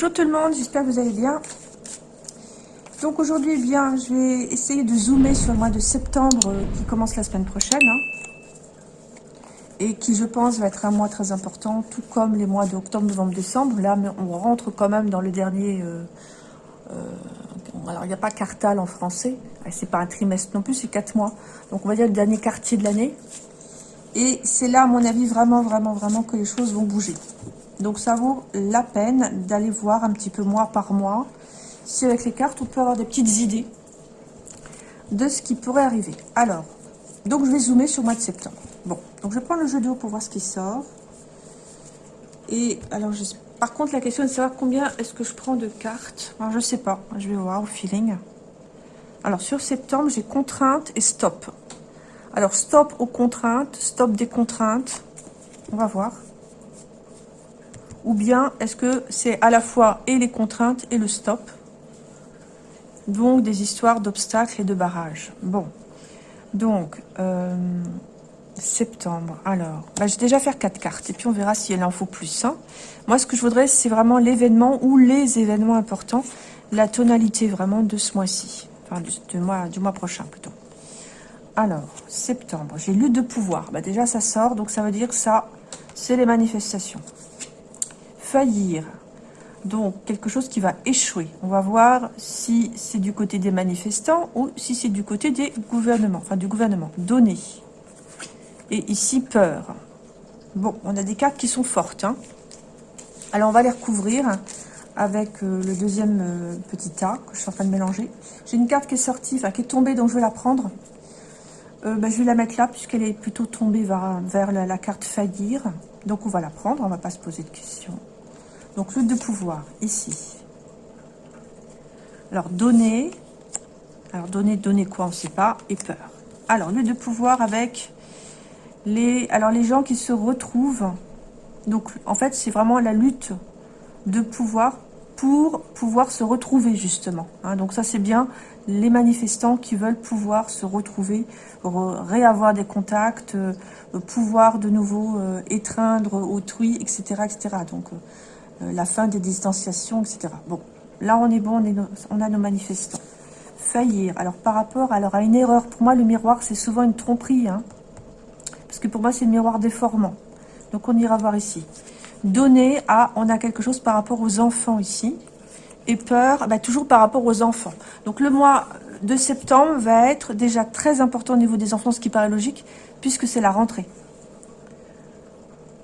Bonjour tout le monde, j'espère que vous allez bien. Donc aujourd'hui, eh bien, je vais essayer de zoomer sur le mois de septembre euh, qui commence la semaine prochaine. Hein, et qui, je pense, va être un mois très important, tout comme les mois d'octobre, novembre, décembre. Là, on rentre quand même dans le dernier... Euh, euh, alors, il n'y a pas quartal en français. C'est pas un trimestre non plus, c'est quatre mois. Donc, on va dire le dernier quartier de l'année. Et c'est là, à mon avis, vraiment, vraiment, vraiment que les choses vont bouger. Donc ça vaut la peine d'aller voir un petit peu mois par mois si avec les cartes on peut avoir des petites idées de ce qui pourrait arriver. Alors, donc je vais zoomer sur le mois de septembre. Bon, donc je prends le jeu d'eau pour voir ce qui sort. Et alors, par contre, la question est de savoir combien est-ce que je prends de cartes. Je sais pas, je vais voir au feeling. Alors, sur septembre, j'ai contrainte et stop. Alors, stop aux contraintes, stop des contraintes. On va voir. Ou bien, est-ce que c'est à la fois et les contraintes et le stop? Donc, des histoires d'obstacles et de barrages. Bon. Donc, euh, septembre. Alors, bah, je vais déjà faire quatre cartes. Et puis, on verra si elle en faut plus. Moi, ce que je voudrais, c'est vraiment l'événement ou les événements importants. La tonalité, vraiment, de ce mois-ci. Enfin, du, mois, prochain, plutôt. Alors, septembre. J'ai lutte de pouvoir. Bah, déjà, ça sort. Donc, ça veut dire que ça, c'est les manifestations faillir. Donc, quelque chose qui va échouer. On va voir si c'est du côté des manifestants ou si c'est du côté des gouvernements. Enfin, du gouvernement. Donner. Et ici, peur. Bon, on a des cartes qui sont fortes. Hein. Alors, on va les recouvrir avec euh, le deuxième euh, petit tas que je suis en train de mélanger. J'ai une carte qui est sortie, enfin qui est tombée, donc je vais la prendre. Euh, ben, je vais la mettre là, puisqu'elle est plutôt tombée vers, la, carte faillir. Donc, on va la prendre, on ne va pas se poser de questions. Donc, lutte de pouvoir, ici. Alors, donner. Alors, donner, donner quoi On ne sait pas. Et peur. Alors, lutte de pouvoir avec les... Alors, les gens qui se retrouvent. Donc, en fait, c'est vraiment la lutte de pouvoir pour pouvoir se retrouver, justement. Hein. donc, ça, c'est bien les manifestants qui veulent pouvoir se retrouver, réavoir des contacts, euh, pouvoir de nouveau euh, étreindre autrui, etc. etc. Donc, euh, la fin des distanciations, etc. Bon, là on est bon, on, a nos manifestants. Faillir, alors par rapport alors, à une erreur, pour moi le miroir c'est souvent une tromperie, hein, parce que pour moi c'est le miroir déformant. Donc on ira voir ici. Donner à, on a quelque chose par rapport aux enfants ici, et peur, bah, toujours par rapport aux enfants. Donc le mois de septembre va être déjà très important au niveau des enfants, ce qui paraît logique, puisque c'est la rentrée.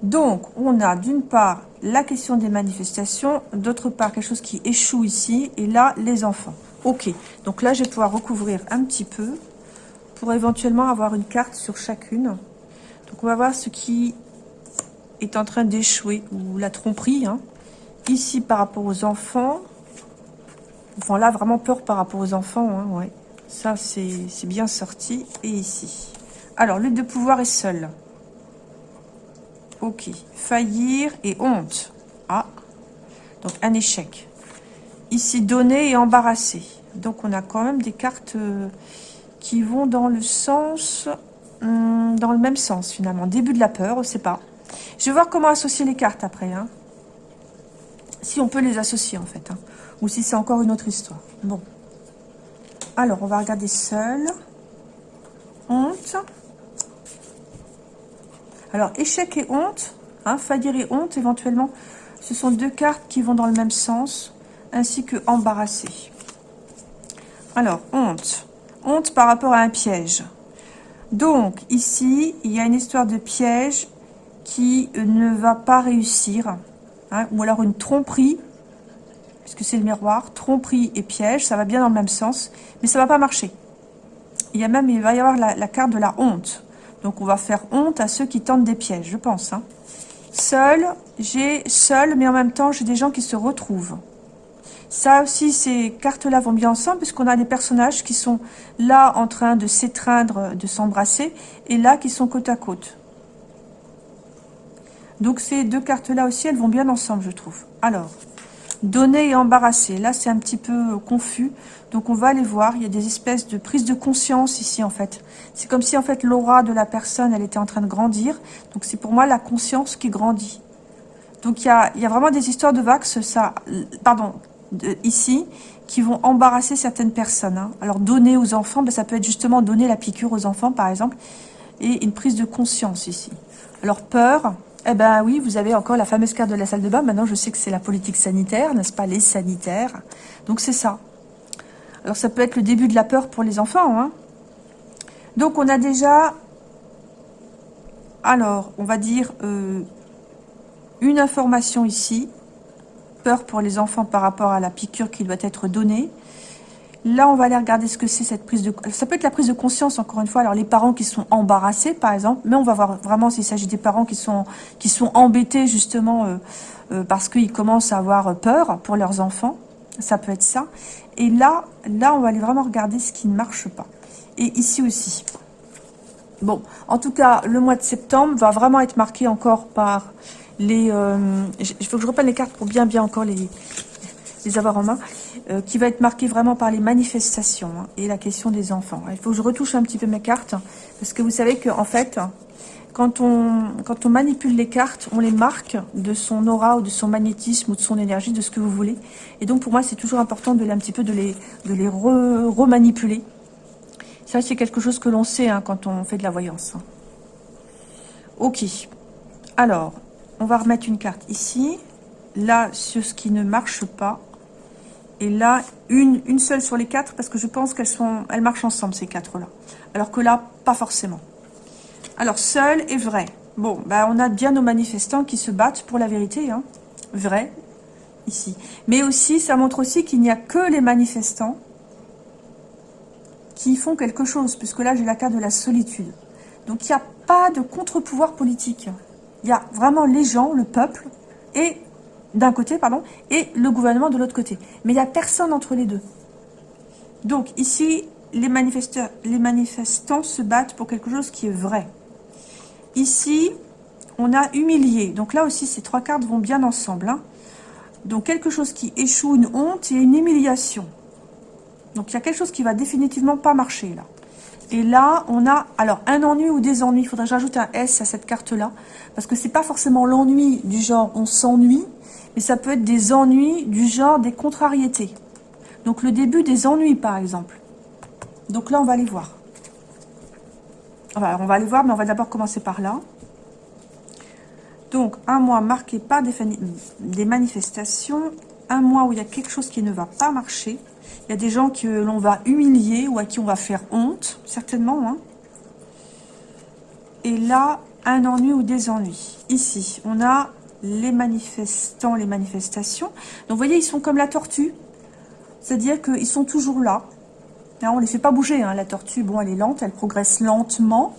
Donc, on a d'une part la question des manifestations, d'autre part quelque chose qui échoue ici, et là, les enfants. Ok, donc là, je vais pouvoir recouvrir un petit peu pour éventuellement avoir une carte sur chacune. Donc, on va voir ce qui est en train d'échouer, ou la tromperie. Hein. Ici, par rapport aux enfants. Enfin, là, vraiment peur par rapport aux enfants. Hein, ouais. Ça, c'est bien sorti. Et ici. Alors, lutte de pouvoir est seule. Ok. Faillir et honte. Ah. Donc, un échec. Ici, donner et embarrasser. Donc, on a quand même des cartes euh, qui vont dans le sens... Hmm, dans le même sens, finalement. Début de la peur, on ne sait pas. Je vais voir comment associer les cartes après. Hein. Si on peut les associer, en fait. Hein. Ou si c'est encore une autre histoire. Bon. Alors, on va regarder seul. Honte. Alors, échec et honte, hein, faillir et honte, éventuellement, ce sont deux cartes qui vont dans le même sens, ainsi que embarrassé. Alors, honte. Honte par rapport à un piège. Donc, ici, il y a une histoire de piège qui ne va pas réussir, hein, ou alors une tromperie, puisque c'est le miroir, tromperie et piège, ça va bien dans le même sens, mais ça va pas marcher. Il y a même, il va y avoir la carte de la honte. Donc, on va faire honte à ceux qui tentent des pièges, je pense. Hein. Seul, j'ai seul, mais en même temps, j'ai des gens qui se retrouvent. Ça aussi, ces cartes-là vont bien ensemble, puisqu'on a des personnages qui sont là en train de s'étreindre, de s'embrasser, et là qui sont côte à côte. Donc ces deux cartes-là aussi, elles vont bien ensemble, je trouve. Alors, donner et embarrasser. Là, c'est un petit peu confus. Donc, on va aller voir. Il y a des espèces de prise de conscience ici, en fait. C'est comme si, en fait, l'aura de la personne, elle était en train de grandir. Donc, c'est pour moi la conscience qui grandit. Donc il y a, y a, vraiment des histoires de vax, ça, pardon, ici, qui vont embarrasser certaines personnes. Hein. Alors donner aux enfants, ben, ça peut être justement donner la piqûre aux enfants par exemple, et une prise de conscience ici. Alors peur, eh ben oui, vous avez encore la fameuse carte de la salle de bain. Maintenant, je sais que c'est la politique sanitaire, n'est-ce pas, les sanitaires. Donc c'est ça. Alors ça peut être le début de la peur pour les enfants. Hein. Donc on a déjà, alors on va dire euh, une information ici. Peur pour les enfants par rapport à la piqûre qui doit être donnée. Là, on va aller regarder ce que c'est cette prise de... Ça peut être la prise de conscience, encore une fois. Alors, les parents qui sont embarrassés, par exemple. Mais on va voir vraiment s'il s'agit des parents qui sont, qui sont embêtés, justement, euh, euh, parce qu'ils commencent à avoir peur pour leurs enfants. Ça peut être ça. Et là, là, on va aller vraiment regarder ce qui ne marche pas. Et ici aussi. Bon, en tout cas, le mois de septembre va vraiment être marqué encore par les... Euh, il faut que je reprenne les cartes pour bien, bien encore les, les avoir en main. Euh, qui va être marqué vraiment par les manifestations hein, et la question des enfants. Il faut que je retouche un petit peu mes cartes, parce que vous savez qu'en fait, quand on, manipule les cartes, on les marque de son aura ou de son magnétisme ou de son énergie, de ce que vous voulez. Et donc pour moi, c'est toujours important de les, un petit peu de les, de les remanipuler. Ça, c'est quelque chose que l'on sait hein, quand on fait de la voyance. Ok. Alors, on va remettre une carte ici. Là, sur ce qui ne marche pas, et là, une, une seule sur les quatre, parce que je pense qu'elles sont, elles marchent ensemble, ces quatre-là. Alors que là, pas forcément. Alors, seul et vrai. Bon, bah, on a bien nos manifestants qui se battent pour la vérité, hein. Vrai, ici. Mais aussi, ça montre aussi qu'il n'y a que les manifestants qui font quelque chose, puisque là, j'ai la carte de la solitude. Donc, il n'y a pas de contre-pouvoir politique. Il y a vraiment les gens, le peuple, et d'un côté, pardon, et le gouvernement de l'autre côté. Mais il n'y a personne entre les deux. Donc ici, les, les manifestants se battent pour quelque chose qui est vrai. Ici, on a humilié. Donc là aussi, ces trois cartes vont bien ensemble. Hein. Donc quelque chose qui échoue, une honte et une humiliation. Donc il y a quelque chose qui va définitivement pas marcher là. Et là, on a alors un ennui ou des ennuis. Il faudrait que j'ajoute un S à cette carte-là. Parce que c'est pas forcément l'ennui du genre on s'ennuie, mais ça peut être des ennuis du genre des contrariétés. Donc le début des ennuis, par exemple. Donc là, on va aller voir. On va aller voir, mais on va d'abord commencer par là. Donc, un mois marqué par des, des manifestations, un mois où il y a quelque chose qui ne va pas marcher. Il y a des gens que l'on va humilier ou à qui on va faire honte, certainement. Hein. Et là, un ennui ou des ennuis. Ici, on a les manifestants, les manifestations. Donc, vous voyez, ils sont comme la tortue. C'est-à-dire qu'ils sont toujours là. On ne les fait pas bouger. Hein. La tortue, bon, elle est lente, elle progresse lentement.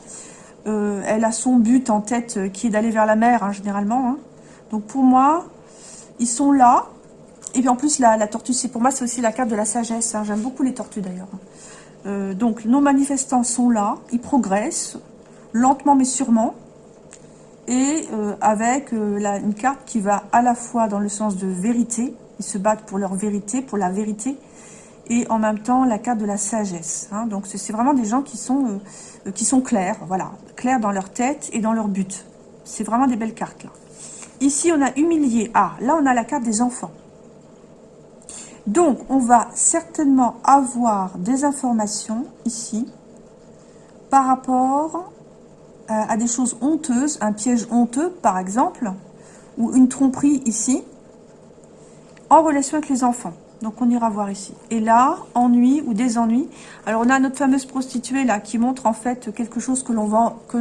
Euh, elle a son but en tête euh, qui est d'aller vers la mer, hein, généralement. Hein. Donc, pour moi, ils sont là. Et puis, en plus, la, tortue, c'est pour moi, c'est aussi la carte de la sagesse. J'aime beaucoup les tortues, d'ailleurs. Euh, donc, nos manifestants sont là. Ils progressent, lentement mais sûrement et avec une carte qui va à la fois dans le sens de vérité, ils se battent pour leur vérité, pour la vérité, et en même temps la carte de la sagesse. Hein. Donc c'est vraiment des gens qui sont, euh, qui sont clairs, voilà, clairs dans leur tête et dans leur but. C'est vraiment des belles cartes là. Ici on a humilié. Ah, là on a la carte des enfants. Donc on va certainement avoir des informations ici par rapport euh, à des choses honteuses, un piège honteux par exemple, ou une tromperie ici, en relation avec les enfants. Donc on ira voir ici. Et là, ennui ou des ennuis. Alors on a notre fameuse prostituée là qui montre en fait quelque chose que l'on vend, que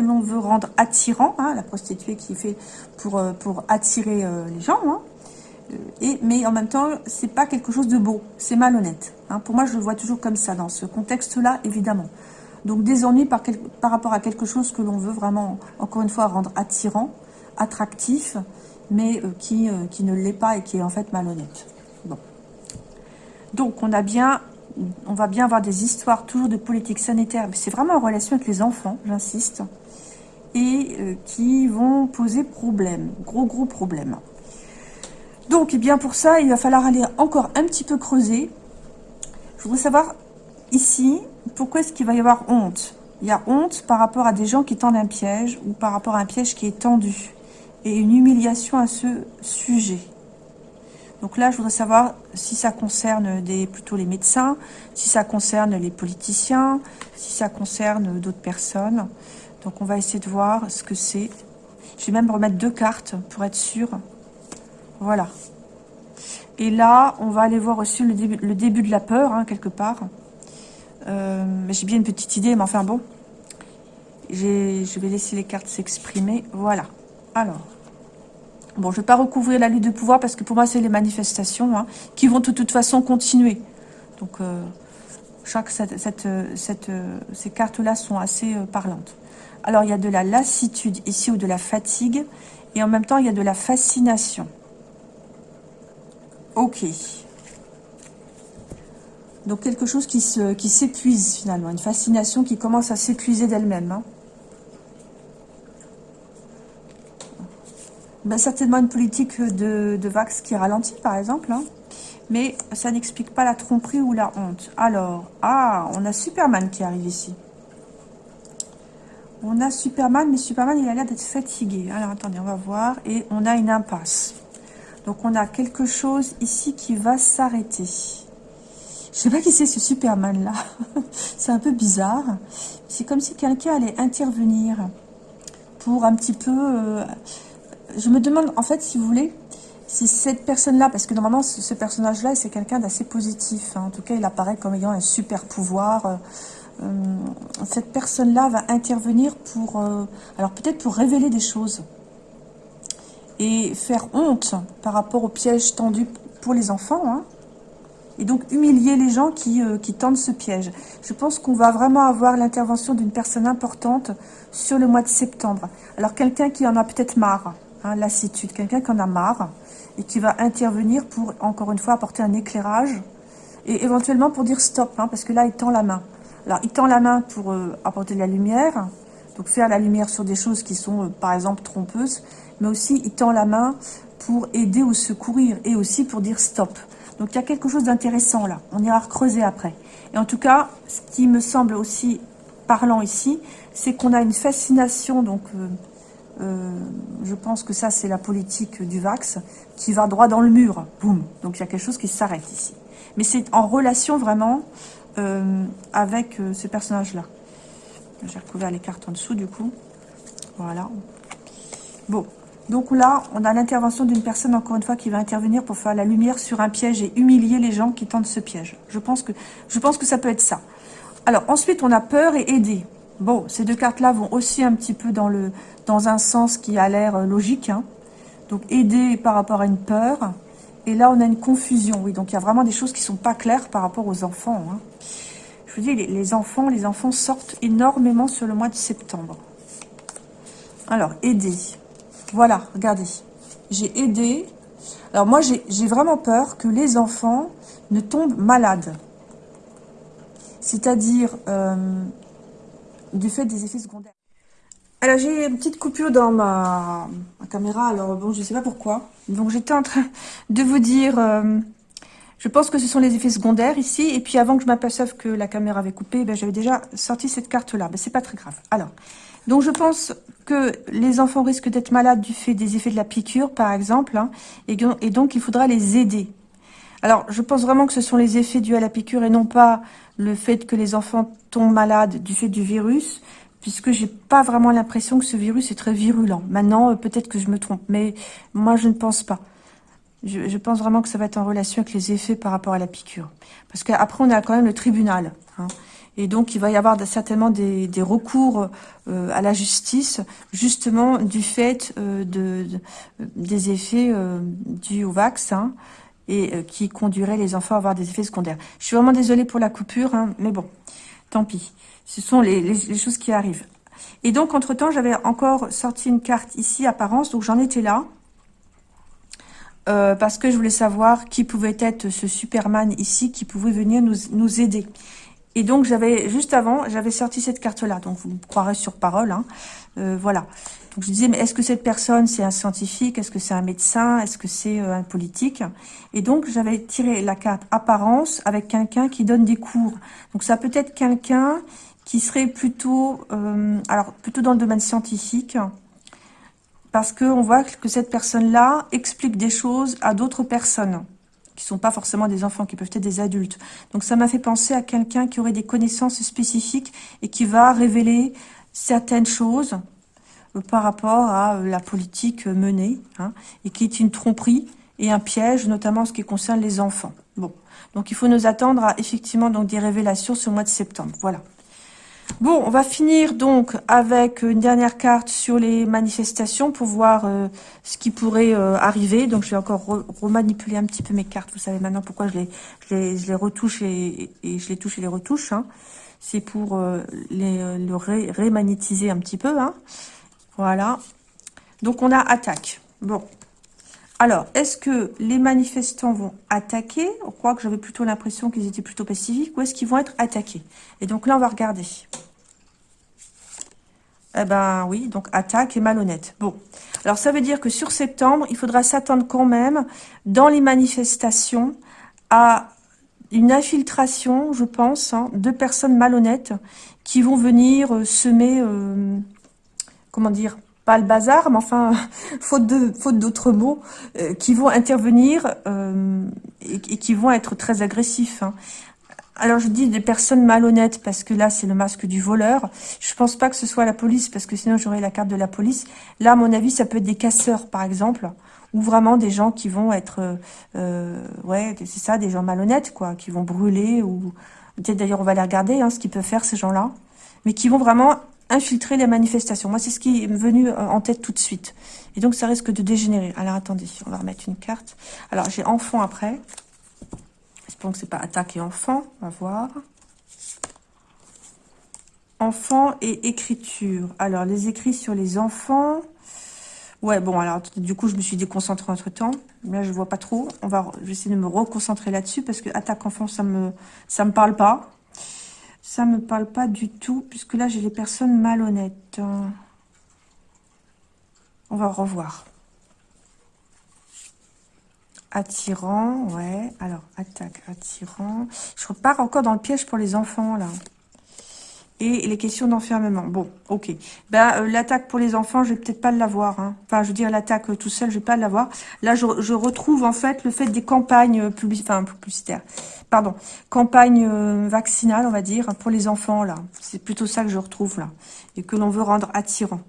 l'on veut rendre attirant. Hein, la prostituée qui fait pour euh, pour attirer euh, les gens. Hein. Et, mais en même temps, c'est pas quelque chose de beau, c'est malhonnête. Hein. Pour moi, je le vois toujours comme ça dans ce contexte-là, évidemment. Donc des par rapport à quelque chose que l'on veut vraiment, encore une fois, rendre attirant, attractif, mais euh, qui, euh, qui ne l'est pas et qui est en fait malhonnête. Bon. Donc on a bien, on va bien avoir des histoires toujours de politique sanitaire, c'est vraiment en relation avec les enfants, j'insiste, et euh, qui vont poser problème, gros gros problème. Donc, et eh bien pour ça, il va falloir aller encore un petit peu creuser. Je voudrais savoir ici, pourquoi est-ce qu'il va y avoir honte? Il y a honte par rapport à des gens qui tendent un piège ou par rapport à un piège qui est tendu. Et une humiliation à ce sujet. Donc là, je voudrais savoir si ça concerne plutôt les médecins, si ça concerne les politiciens, si ça concerne d'autres personnes. Donc on va essayer de voir ce que c'est. Je vais même remettre deux cartes pour être sûr. Voilà. Et là, on va aller voir aussi le début, le début de la peur, hein, quelque part. Euh, J'ai bien une petite idée, mais enfin bon. Je vais laisser les cartes s'exprimer. Voilà. Alors. Bon, je ne vais pas recouvrir la lutte de pouvoir parce que pour moi, c'est les manifestations hein, qui vont de toute façon continuer. Donc, euh, chaque, cette, cette, cette, ces cartes-là sont assez euh, parlantes. Alors, il y a de la lassitude ici ou de la fatigue. Et en même temps, il y a de la fascination. Ok. Donc, quelque chose qui s'épuise finalement. Une fascination qui commence à s'épuiser d'elle-même. Hein. Ben, certainement une politique de, Vax qui ralentit, par exemple. Hein. Mais ça n'explique pas la tromperie ou la honte. Alors, ah, on a Superman qui arrive ici. On a Superman, mais Superman, il a l'air d'être fatigué. Alors, attendez, on va voir. Et on a une impasse. Donc, on a quelque chose ici qui va s'arrêter. Je sais pas qui c'est ce Superman-là. c'est un peu bizarre. C'est comme si quelqu'un allait intervenir pour un petit peu... Euh, je me demande, en fait, si vous voulez, si cette personne-là, parce que normalement, ce, personnage-là, c'est quelqu'un d'assez positif. Hein. En tout cas, il apparaît comme ayant un super pouvoir. Euh, euh, cette personne-là va intervenir pour, euh, alors peut-être pour révéler des choses et faire honte par rapport au piège tendu pour les enfants, hein. et donc humilier les gens qui, qui tendent ce piège. Je pense qu'on va vraiment avoir l'intervention d'une personne importante sur le mois de septembre. Alors quelqu'un qui en a peut-être marre, hein, lassitude, quelqu'un qui en a marre et qui va intervenir pour, encore une fois, apporter un éclairage et éventuellement pour dire stop, hein, parce que là, il tend la main. Alors, il tend la main pour euh, apporter de la lumière, donc faire la lumière sur des choses qui sont, euh, par exemple, trompeuses, mais aussi, il tend la main pour aider ou secourir, et aussi pour dire stop. Donc, il y a quelque chose d'intéressant là. On ira creuser après. Et en tout cas, ce qui me semble aussi parlant ici, c'est qu'on a une fascination, donc... Euh, euh, je pense que ça, c'est la politique du Vax qui va droit dans le mur. Boum Donc, il y a quelque chose qui s'arrête ici. Mais c'est en relation vraiment euh, avec euh, ce personnage-là. J'ai recouvert les cartes en dessous, du coup. Voilà. Bon. Donc là, on a l'intervention d'une personne, encore une fois, qui va intervenir pour faire la lumière sur un piège et humilier les gens qui tentent ce piège. Je pense que, je pense que ça peut être ça. Alors, ensuite, on a peur et aider. Bon, ces deux cartes-là vont aussi un petit peu dans, un sens qui a l'air euh, logique. Hein. Donc, aider par rapport à une peur. Et là, on a une confusion, oui. Donc, il y a vraiment des choses qui ne sont pas claires par rapport aux enfants. Hein. Je vous dis, les, enfants, les enfants sortent énormément sur le mois de septembre. Alors, aider. Voilà, regardez. J'ai aidé. Alors, moi, j'ai vraiment peur que les enfants ne tombent malades. C'est-à-dire, euh, du fait des effets secondaires. Alors j'ai une petite coupure dans ma, caméra, alors bon, je ne sais pas pourquoi. Donc j'étais en train de vous dire, euh, je pense que ce sont les effets secondaires ici. Et puis avant que je m'aperçoive que la caméra avait coupé, ben, j'avais déjà sorti cette carte-là. Ben, c'est pas très grave. Alors, donc je pense que les enfants risquent d'être malades du fait des effets de la piqûre, par exemple. Hein, et, et donc il faudra les aider. Alors, je pense vraiment que ce sont les effets dus à la piqûre et non pas le fait que les enfants tombent malades du fait du virus, puisque j'ai pas vraiment l'impression que ce virus est très virulent. Maintenant, euh, peut-être que je me trompe, mais moi, je ne pense pas. Je, pense vraiment que ça va être en relation avec les effets par rapport à la piqûre. Parce qu'après, on a quand même le tribunal. Hein. Et donc, il va y avoir certainement des, recours euh, à la justice, justement du fait euh, de, des effets dus au vaccin et euh, qui conduirait les enfants à avoir des effets secondaires. Je suis vraiment désolée pour la coupure, hein, mais bon, tant pis. Ce sont les, choses qui arrivent. Et donc, entre-temps, j'avais encore sorti une carte ici, apparence, donc j'en étais là. Euh, parce que je voulais savoir qui pouvait être ce Superman ici, qui pouvait venir nous, nous aider. Et donc, j'avais juste avant, j'avais sorti cette carte-là. Donc, vous me croirez sur parole. Hein. Euh, voilà. Donc je disais, mais est-ce que cette personne, c'est un scientifique? Est-ce que c'est un médecin? Est-ce que c'est euh, un politique? Et donc, j'avais tiré la carte apparence avec quelqu'un qui donne des cours. Donc, ça peut être quelqu'un qui serait plutôt, euh, alors plutôt dans le domaine scientifique, parce qu'on voit que cette personne-là explique des choses à d'autres personnes qui sont pas forcément des enfants, qui peuvent être des adultes. Donc ça m'a fait penser à quelqu'un qui aurait des connaissances spécifiques et qui va révéler certaines choses euh, par rapport à euh, la politique menée, hein, et qui est une tromperie et un piège, notamment en ce qui concerne les enfants. Bon, donc il faut nous attendre à effectivement des révélations ce mois de septembre. Voilà. Bon, on va finir donc avec une dernière carte sur les manifestations pour voir euh, ce qui pourrait euh, arriver. Donc, je vais encore remanipuler un petit peu mes cartes. Vous savez maintenant pourquoi je les, retouche et, je les touche et les retouche. Hein. C'est pour euh, les, le rémagnétiser un petit peu. Hein. Voilà. Donc, on a attaque. Bon. Alors, est-ce que les manifestants vont attaquer? On croit que j'avais plutôt l'impression qu'ils étaient plutôt pacifiques. Ou est-ce qu'ils vont être attaqués? Et donc là, on va regarder. Eh ben oui, donc attaque et malhonnête. Bon, alors ça veut dire que sur septembre, il faudra s'attendre quand même, dans les manifestations, à une infiltration, je pense, hein, de personnes malhonnêtes qui vont venir euh, semer, euh, comment dire, pas le bazar, mais enfin, faute de faute d'autres mots, euh, qui vont intervenir euh, et, qui vont être très agressifs. Hein. Alors je dis des personnes malhonnêtes parce que là c'est le masque du voleur. Je pense pas que ce soit la police parce que sinon j'aurais la carte de la police. Là à mon avis ça peut être des casseurs par exemple ou vraiment des gens qui vont être euh, ouais c'est ça des gens malhonnêtes quoi qui vont brûler ou d'ailleurs on va les regarder hein, ce qu'ils peuvent faire ces gens-là mais qui vont vraiment infiltrer les manifestations. Moi, c'est ce qui est venu euh, en tête tout de suite. Et donc, ça risque de dégénérer. Alors, attendez, on va remettre une carte. Alors, j'ai enfant après. Espérons que c'est pas attaque et enfant. On va voir. Enfant et écriture. Alors, les écrits sur les enfants. Ouais, bon, alors, du coup, je me suis déconcentrée entre-temps. Là, je vois pas trop. On va, je vais essayer de me reconcentrer là-dessus parce que attaque enfant, ça me, ça me parle pas. Ça me parle pas du tout, puisque là, j'ai les personnes malhonnêtes. On va revoir. Attirant, ouais. Alors, attaque, attirant. Je repars encore dans le piège pour les enfants, là et les questions d'enfermement. Bon, ok. Ben, euh, l'attaque pour les enfants, je vais peut-être pas l'avoir. Hein. Enfin, je veux dire, l'attaque euh, tout seul, je vais pas l'avoir. Là, je, retrouve en fait le fait des campagnes enfin, publicitaires. Pardon, campagnes euh, vaccinales, on va dire, pour les enfants, là. C'est plutôt ça que je retrouve, là. Et que l'on veut rendre attirant.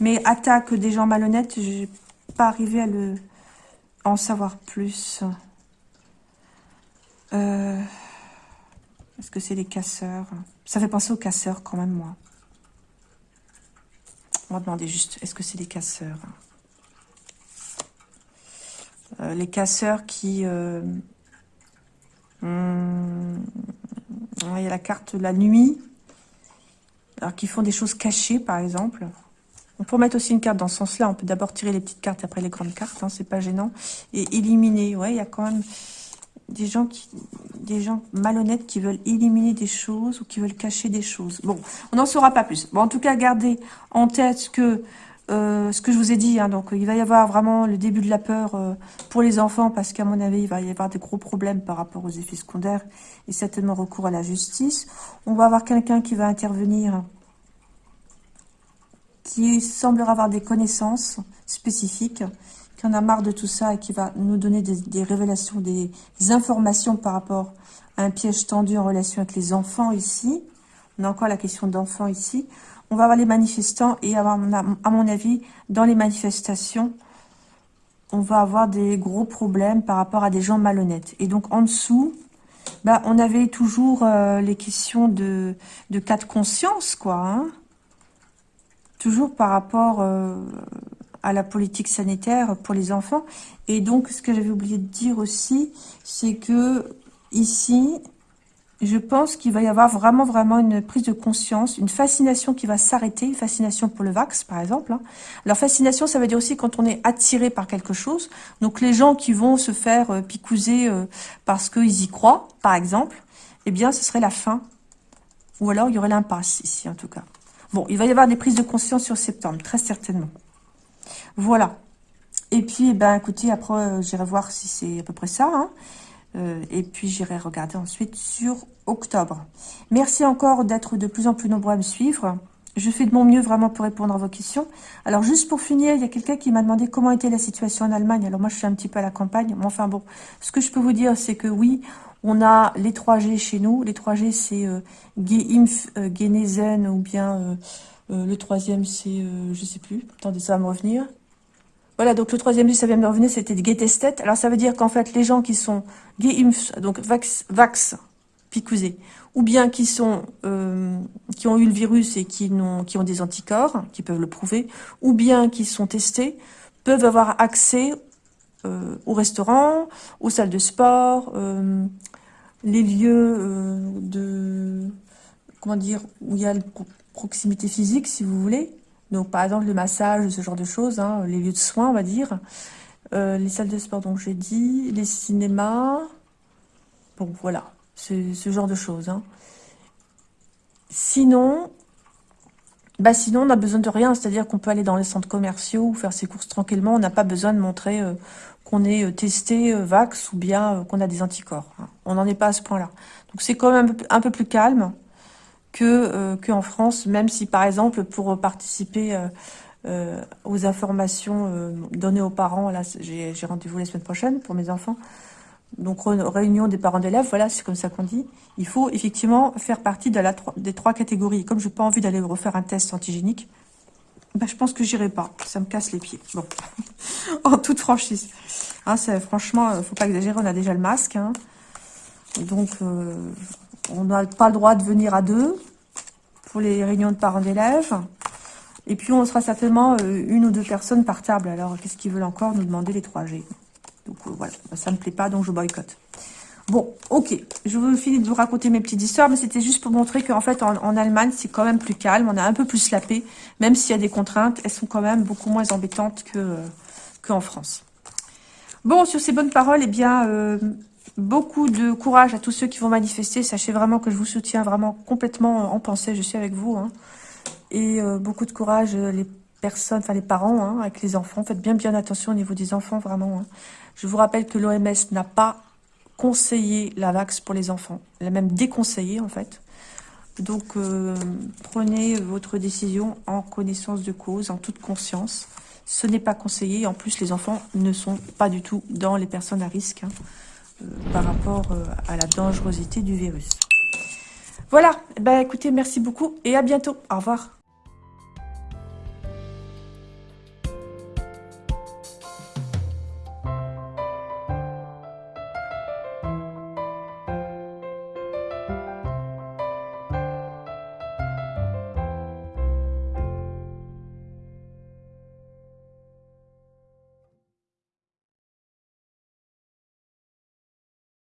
Mais attaque des gens malhonnêtes, je n'ai pas arrivé à le en savoir plus. Est-ce que c'est les casseurs? Ça fait penser aux casseurs quand même, moi. On va demander juste, est-ce que c'est les casseurs? Euh, Les casseurs qui... Euh, hmm, il y a la carte la nuit. Alors, qui font des choses cachées, par exemple. On peut mettre aussi une carte dans ce sens-là. On peut d'abord tirer les petites cartes, après les grandes cartes. Hein, c'est pas gênant. Et éliminer. Ouais, il y a quand même des gens qui des gens malhonnêtes qui veulent éliminer des choses ou qui veulent cacher des choses. Bon, on n'en saura pas plus. Bon, en tout cas, gardez en tête que euh, ce que je vous ai dit, hein, donc il va y avoir vraiment le début de la peur euh, pour les enfants parce qu'à mon avis, il va y avoir des gros problèmes par rapport aux effets secondaires et certainement recours à la justice. On va avoir quelqu'un qui va intervenir qui semblera avoir des connaissances spécifiques qui en a marre de tout ça et qui va nous donner des, révélations, des, informations par rapport à un piège tendu en relation avec les enfants ici. On a encore la question d'enfants ici. On va avoir les manifestants et à mon avis, dans les manifestations, on va avoir des gros problèmes par rapport à des gens malhonnêtes. Et donc, en dessous, bah, on avait toujours euh, les questions de, de cas de conscience, quoi. Hein. toujours par rapport... Euh, à la politique sanitaire pour les enfants. Et donc, ce que j'avais oublié de dire aussi, c'est que ici, je pense qu'il va y avoir vraiment, vraiment une prise de conscience, une fascination qui va s'arrêter, une fascination pour le vax, par exemple. Hein. Alors, fascination, ça veut dire aussi quand on est attiré par quelque chose. Donc, les gens qui vont se faire euh, picouser euh, parce qu'ils y croient, par exemple, eh bien, ce serait la fin. Ou alors, il y aurait l'impasse, ici, en tout cas. Bon, il va y avoir des prises de conscience sur septembre, très certainement. Voilà. Et puis, eh ben, écoutez, après, euh, j'irai voir si c'est à peu près ça. Hein. Euh, et puis, j'irai regarder ensuite sur octobre. Merci encore d'être de plus en plus nombreux à me suivre. je fais de mon mieux vraiment pour répondre à vos questions. Alors, juste pour finir, il y a quelqu'un qui m'a demandé comment était la situation en Allemagne. Alors, moi, je suis un petit peu à la campagne. Mais enfin, bon, ce que je peux vous dire, c'est que oui, on a les 3G chez nous. Les 3G, c'est euh, Geimpf, euh, Genesen, ou bien le troisième, c'est, je sais plus. Attendez, ça va me revenir. Voilà, donc le troisième, ça vient de revenir, c'était Getestet. Alors, ça veut dire qu'en fait, les gens qui sont Geimpf, donc Vax, Vax ou bien euh, qui ont eu le virus et qui, ont, des anticorps, qui peuvent le prouver, ou bien qui sont testés, peuvent avoir accès euh, au restaurant, aux salles de sport, euh, les lieux de, comment dire, où il y a la proximité physique, si vous voulez. Donc, par exemple, le massage, ce genre de choses, hein, les lieux de soins, on va dire. les salles de sport, donc j'ai dit, les cinémas. Bon, voilà ce genre de choses. Hein. Sinon, bah sinon, on n'a besoin de rien. C'est-à-dire qu'on peut aller dans les centres commerciaux ou faire ses courses tranquillement. On n'a pas besoin de montrer euh, qu'on est euh, testé euh, Vax ou bien qu'on a des anticorps. Hein. On n'en est pas à ce point-là. Donc, c'est quand même un peu, plus calme que qu'en France, même si, par exemple, pour participer aux informations données aux parents, là, j'ai rendez-vous la semaine prochaine pour mes enfants, donc réunion des parents d'élèves, voilà, c'est comme ça qu'on dit. Il faut effectivement faire partie des trois catégories. Comme je n'ai pas envie d'aller refaire un test antigénique, ben, je pense que j'irai pas. Ça me casse les pieds. Bon, en toute franchise. Hein, franchement, faut pas exagérer, on a déjà le masque. Hein. Donc, euh, on n'a pas le droit de venir à deux pour les réunions de parents d'élèves. Et puis, on sera certainement euh, une ou deux personnes par table. Alors, qu'est-ce qu'ils veulent encore nous demander les 3G donc euh, voilà, ça ne me plaît pas, donc je boycotte. Bon, ok, je vous finis de vous raconter mes petites histoires, mais c'était juste pour montrer qu'en fait, en, Allemagne, c'est quand même plus calme, on a un peu plus la paix, même s'il y a des contraintes, elles sont quand même beaucoup moins embêtantes que euh, qu'en France. Bon, sur ces bonnes paroles, eh bien, beaucoup de courage à tous ceux qui vont manifester. Sachez vraiment que je vous soutiens vraiment complètement en pensée, je suis avec vous. Hein. Et beaucoup de courage, les personnes, enfin les parents, hein, avec les enfants. Faites bien bien attention au niveau des enfants, vraiment. Hein. Je vous rappelle que l'OMS n'a pas conseillé la vax pour les enfants. Elle a même déconseillé, en fait. Donc, euh, prenez votre décision en connaissance de cause, en toute conscience. Ce n'est pas conseillé. En plus, les enfants ne sont pas du tout dans les personnes à risque euh, par rapport euh, à la dangerosité du virus. Voilà. Eh ben, écoutez, merci beaucoup et à bientôt. Au revoir.